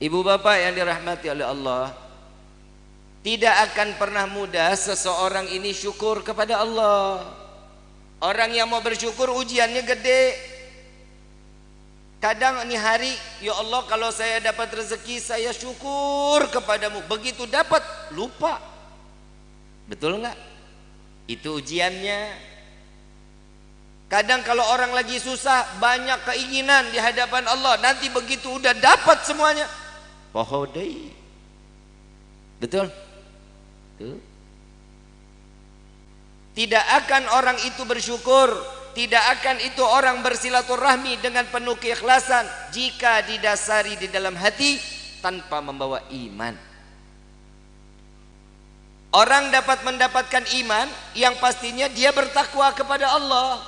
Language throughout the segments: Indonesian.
Ibu bapak yang dirahmati oleh Allah Tidak akan pernah mudah seseorang ini syukur kepada Allah. Orang yang mau bersyukur ujiannya gede. Kadang ini hari Ya Allah kalau saya dapat rezeki Saya syukur kepadamu. Begitu dapat lupa. Betul nggak? Itu ujiannya. Kadang kalau orang lagi susah Banyak keinginan di hadapan Allah Nanti begitu udah dapat semuanya pohodai betul? Tuh. tidak akan orang itu bersyukur. Tidak akan itu orang bersilaturahmi dengan penuh keikhlasan jika didasari di dalam hati tanpa membawa iman. Orang dapat mendapatkan iman yang pastinya dia bertakwa kepada Allah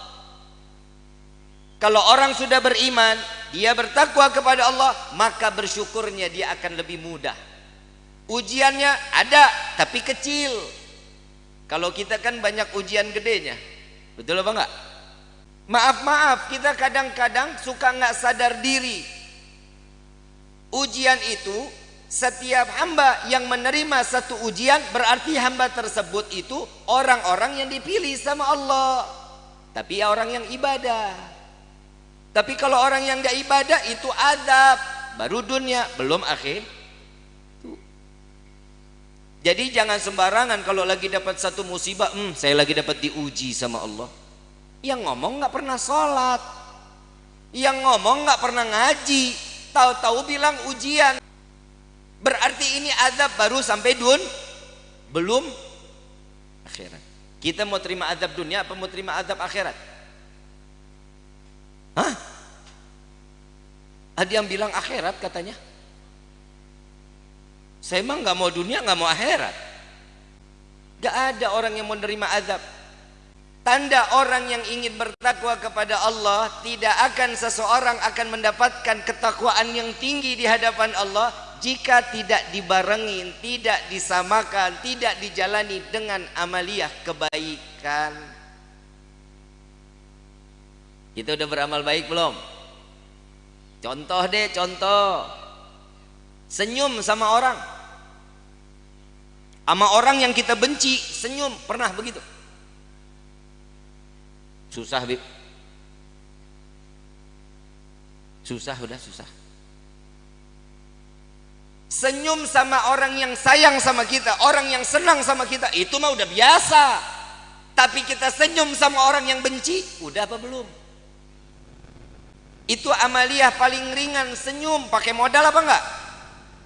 kalau orang sudah beriman dia bertakwa kepada Allah maka bersyukurnya dia akan lebih mudah. Ujiannya ada tapi kecil. Kalau kita kan banyak ujian gedenya. Betul apa enggak? Maaf maaf kita kadang-kadang suka nggak sadar diri. Ujian itu setiap hamba yang menerima satu ujian berarti hamba tersebut itu orang-orang yang dipilih sama Allah. Tapi orang yang ibadah tapi kalau orang yang gak ibadah itu adab, baru dunia, belum akhir. Jadi jangan sembarangan kalau lagi dapat satu musibah, hmm, saya lagi dapat diuji sama Allah. Yang ngomong nggak pernah sholat, yang ngomong nggak pernah ngaji, tahu-tahu bilang ujian. Berarti ini adab baru sampai dun, belum akhirat. Kita mau terima adab dunia apa mau terima adab akhirat? Hah? Ada yang bilang akhirat katanya. Saya emang nggak mau dunia, nggak mau akhirat. Gak ada orang yang mau menerima azab. Tanda orang yang ingin bertakwa kepada Allah tidak akan seseorang akan mendapatkan ketakwaan yang tinggi di hadapan Allah jika tidak dibarengi, tidak disamakan, tidak dijalani dengan amaliyah kebaikan. Kita udah beramal baik belum? Contoh deh, contoh. Senyum sama orang. Sama orang yang kita benci, senyum. Pernah begitu? Susah, Bib. Susah, udah susah. Senyum sama orang yang sayang sama kita, orang yang senang sama kita, itu mah udah biasa. Tapi kita senyum sama orang yang benci, udah apa belum? Itu amaliyah paling ringan senyum. Pakai modal apa enggak?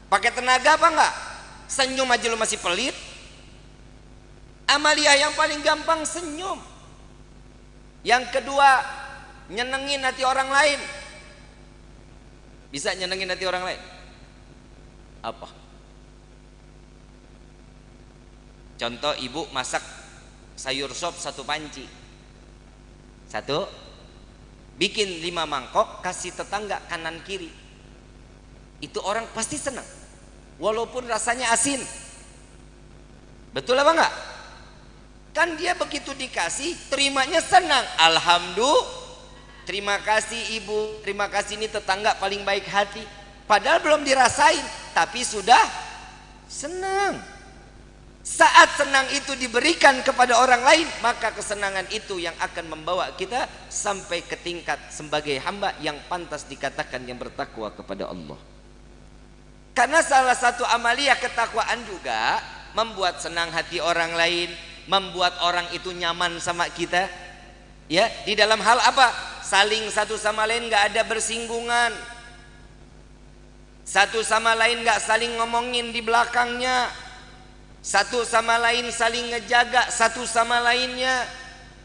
Pakai tenaga apa enggak? Senyum aja lu masih pelit. Amaliyah yang paling gampang senyum. Yang kedua, nyenengin hati orang lain. Bisa nyenengin hati orang lain? Apa? Contoh ibu masak sayur sop satu panci. Satu, bikin lima mangkok kasih tetangga kanan kiri. Itu orang pasti senang. Walaupun rasanya asin. Betul apa enggak? Kan dia begitu dikasih terimanya senang. Alhamdulillah. Terima kasih ibu. Terima kasih ini tetangga paling baik hati. Padahal belum dirasain tapi sudah senang saat senang itu diberikan kepada orang lain, maka kesenangan itu yang akan membawa kita sampai ke tingkat sebagai hamba yang pantas dikatakan yang bertakwa kepada Allah. Karena salah satu amalia ketakwaan juga membuat senang hati orang lain, membuat orang itu nyaman sama kita. Ya, di dalam hal apa? Saling satu sama lain nggak ada bersinggungan. Satu sama lain nggak saling ngomongin di belakangnya satu sama lain saling ngejaga satu sama lainnya.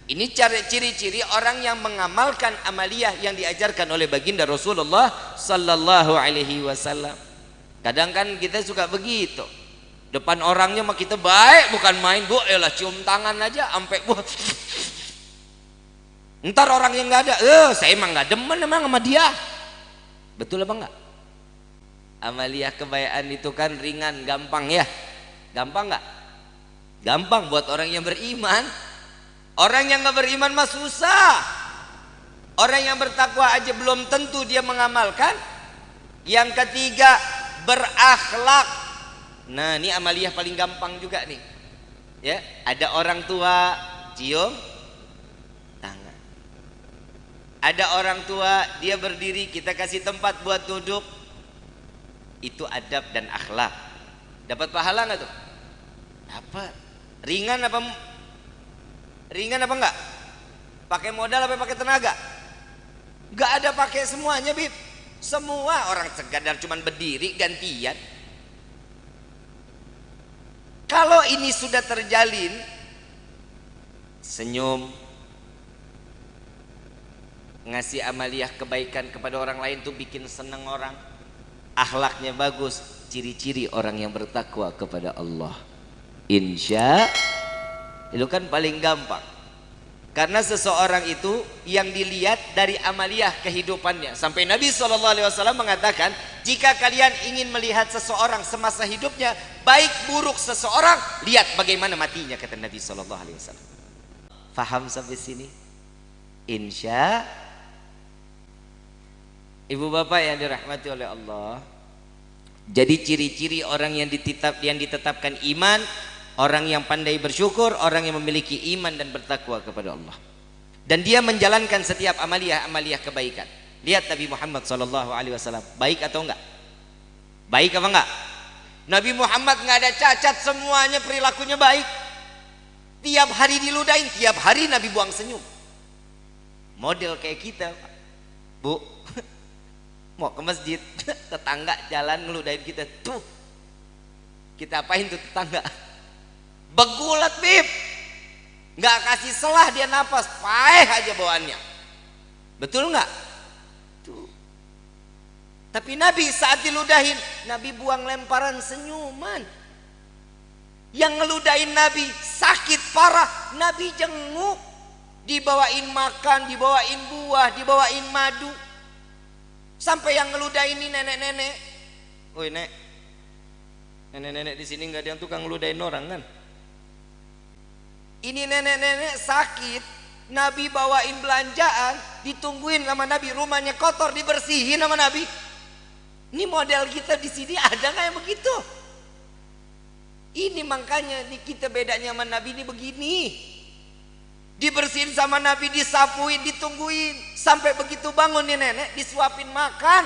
Ini ciri-ciri orang yang mengamalkan amaliyah yang diajarkan oleh baginda Rasulullah sallallahu alaihi wasallam. Kadang kan kita suka begitu. Depan orangnya mah kita baik bukan main bu lah cium tangan aja sampai bu. Ntar orang yang nggak ada eh saya emang nggak demen emang sama dia. Betul apa enggak amaliyah kebaikan itu kan ringan gampang ya Gampang nggak? Gampang buat orang yang beriman. Orang yang nggak beriman mah susah. Orang yang bertakwa aja belum tentu dia mengamalkan. Yang ketiga, berakhlak. Nah, ini amaliyah paling gampang juga nih. Ya, ada orang tua cium tangan. Ada orang tua dia berdiri, kita kasih tempat buat duduk. Itu adab dan akhlak. Dapat pahala nggak tuh? Dapat. Ringan apa ringan apa enggak? Pakai modal apa pakai tenaga? Enggak ada pakai semuanya, Bib. Semua orang sekadar cuman berdiri gantian. Kalau ini sudah terjalin senyum ngasih amaliyah kebaikan kepada orang lain tuh bikin seneng orang akhlaknya bagus ciri-ciri orang yang bertakwa kepada Allah insya itu kan paling gampang karena seseorang itu yang dilihat dari amaliyah kehidupannya. Sampai Nabi SAW mengatakan, jika kalian ingin melihat seseorang semasa hidupnya, baik buruk seseorang, lihat bagaimana matinya, kata Nabi SAW. Faham sampai sini? Insya Ibu bapak yang dirahmati oleh Allah Jadi ciri-ciri orang yang, dititap, yang ditetapkan iman Orang yang pandai bersyukur, orang yang memiliki iman dan bertakwa kepada Allah. Dan dia menjalankan setiap amaliyah-amaliyah kebaikan. Lihat Nabi Muhammad sallallahu alaihi wasallam, baik atau enggak? Baik apa enggak? Nabi Muhammad enggak ada cacat, semuanya perilakunya baik. Tiap hari diludahin, tiap hari Nabi buang senyum. Model kayak kita, Bu. Mau ke masjid, tetangga jalan ngeludahin kita, tuh. Kita apain tuh tetangga? Begulat bib. Nggak kasih selah dia napas, paeh aja bawaannya. Betul nggak? Tuh. Tapi Nabi saat diludahin, Nabi buang lemparan senyuman. Yang ngeludahin Nabi sakit parah, Nabi jenguk. Dibawain makan, dibawain buah, dibawain madu. Sampai yang ngeludahin ini nenek-nenek. Woi nek, nenek-nenek di sini nggak ada yang tukang ngeludahin orang kan? Ini nenek-nenek sakit, Nabi bawain belanjaan, ditungguin sama Nabi, rumahnya kotor dibersihin sama Nabi. Ini model kita di sini ada nggak yang begitu? Ini makanya nih kita bedanya sama Nabi ini begini. Dibersihin sama Nabi, disapuin, ditungguin. Sampai begitu bangun nih nenek, disuapin makan.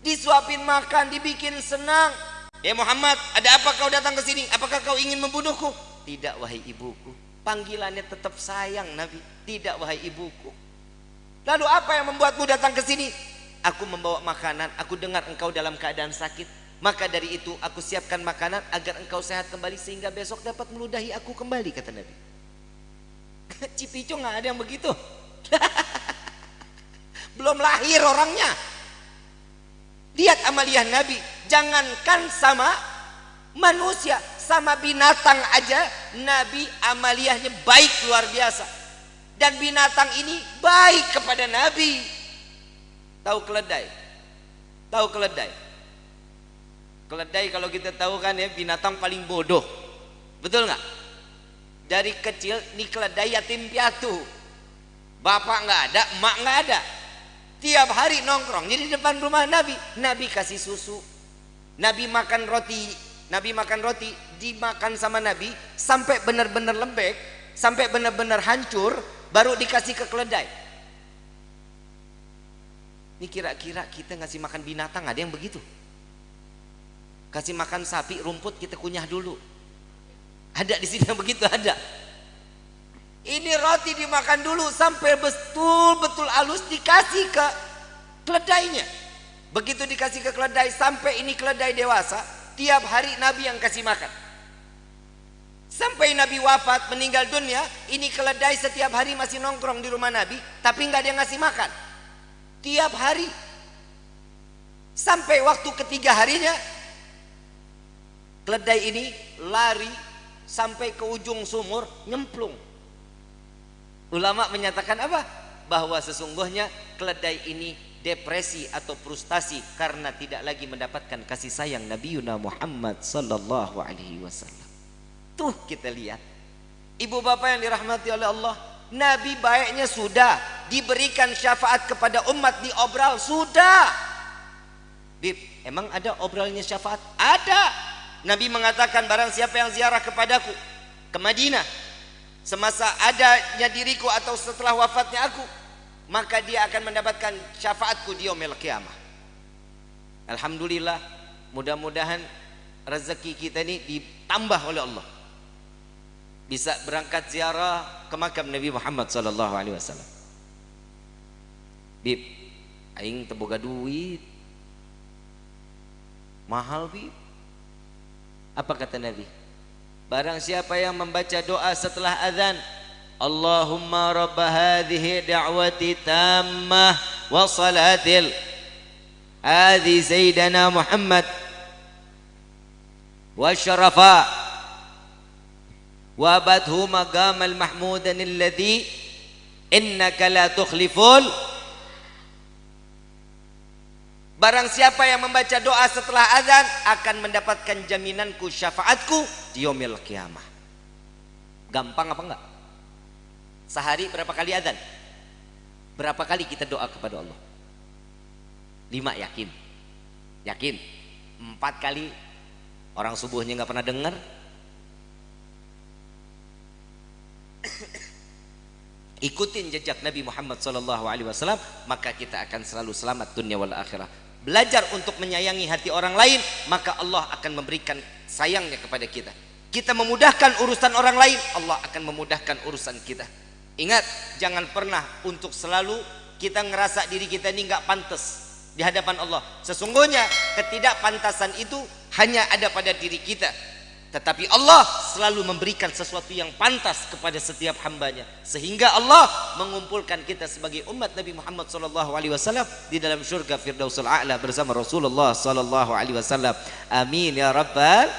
Disuapin makan, dibikin senang. Ya Muhammad, ada apa kau datang ke sini? Apakah kau ingin membunuhku? Tidak wahai ibuku. Panggilannya tetap sayang Nabi. Tidak wahai ibuku. Lalu apa yang membuatmu datang ke sini? Aku membawa makanan. Aku dengar engkau dalam keadaan sakit. Maka dari itu aku siapkan makanan agar engkau sehat kembali sehingga besok dapat meludahi aku kembali kata Nabi. Cipicu nggak ada yang begitu. Belum lahir orangnya. Lihat amaliyah Nabi. Jangankan sama manusia, sama binatang aja Nabi amaliyahnya baik luar biasa dan binatang ini baik kepada Nabi tahu keledai tahu keledai keledai kalau kita tahu kan ya binatang paling bodoh betul nggak dari kecil nih keledai yatim piatu. Bapak nggak ada emak nggak ada. Tiap hari nongkrong jadi depan rumah Nabi. Nabi kasih susu Nabi makan roti Nabi makan roti dimakan sama Nabi sampai benar-benar lembek sampai benar-benar hancur baru dikasih ke keledai. Ini kira-kira kita ngasih makan binatang ada yang begitu? Kasih makan sapi rumput kita kunyah dulu ada di sini yang begitu ada. Ini roti dimakan dulu sampai betul-betul halus dikasih ke keledainya. Begitu dikasih ke keledai sampai ini keledai dewasa tiap hari Nabi yang kasih makan. Sampai Nabi wafat meninggal dunia ini keledai setiap hari masih nongkrong di rumah Nabi tapi nggak ada yang ngasih makan. Tiap hari. Sampai waktu ketiga harinya keledai ini lari sampai ke ujung sumur nyemplung ulama menyatakan apa bahwa sesungguhnya keledai ini depresi atau frustasi karena tidak lagi mendapatkan kasih sayang Nabi Yuna Muhammad sallallahu alaihi wasallam. Tuh kita lihat. Ibu bapak yang dirahmati oleh Allah, Nabi baiknya sudah diberikan syafaat kepada umat di obral sudah. Bib, emang ada obrolnya syafaat? Ada. Nabi mengatakan barang siapa yang ziarah kepadaku ke Madinah semasa adanya diriku atau setelah wafatnya aku, maka dia akan mendapatkan syafaatku di yaumil qiyamah. Alhamdulillah, mudah-mudahan rezeki kita ini ditambah oleh Allah. Bisa berangkat ziarah ke makam Nabi Muhammad sallallahu alaihi wasallam. Bib, aing teboga duit mahal bi apa kata Nabi? Barang siapa yang membaca doa setelah azan Allahumma rabb hadhihi da'wati tammah wa salatil hadhi sayyidina Muhammad wa syarafa wa badhu maqamal mahmudan alladhi innaka la tukhliful Barang siapa yang membaca doa setelah azan akan mendapatkan jaminanku syafaatku di yaumil kiamah. Gampang apa enggak? Sehari berapa kali azan? Berapa kali kita doa kepada Allah? Lima yakin. Yakin. Empat kali orang subuhnya nggak pernah dengar. Ikutin jejak Nabi Muhammad SAW maka kita akan selalu selamat dunia wal akhirah belajar untuk menyayangi hati orang lain maka Allah akan memberikan sayangnya kepada kita. Kita memudahkan urusan orang lain Allah akan memudahkan urusan kita. Ingat jangan pernah untuk selalu kita ngerasa diri kita ini nggak pantas di hadapan Allah. Sesungguhnya ketidakpantasan itu hanya ada pada diri kita tetapi Allah selalu memberikan sesuatu yang pantas kepada setiap hambanya. Sehingga Allah mengumpulkan kita sebagai umat Nabi Muhammad wasallam di dalam syurga Firdausul A'la bersama Rasulullah wasallam. Amin ya rabbal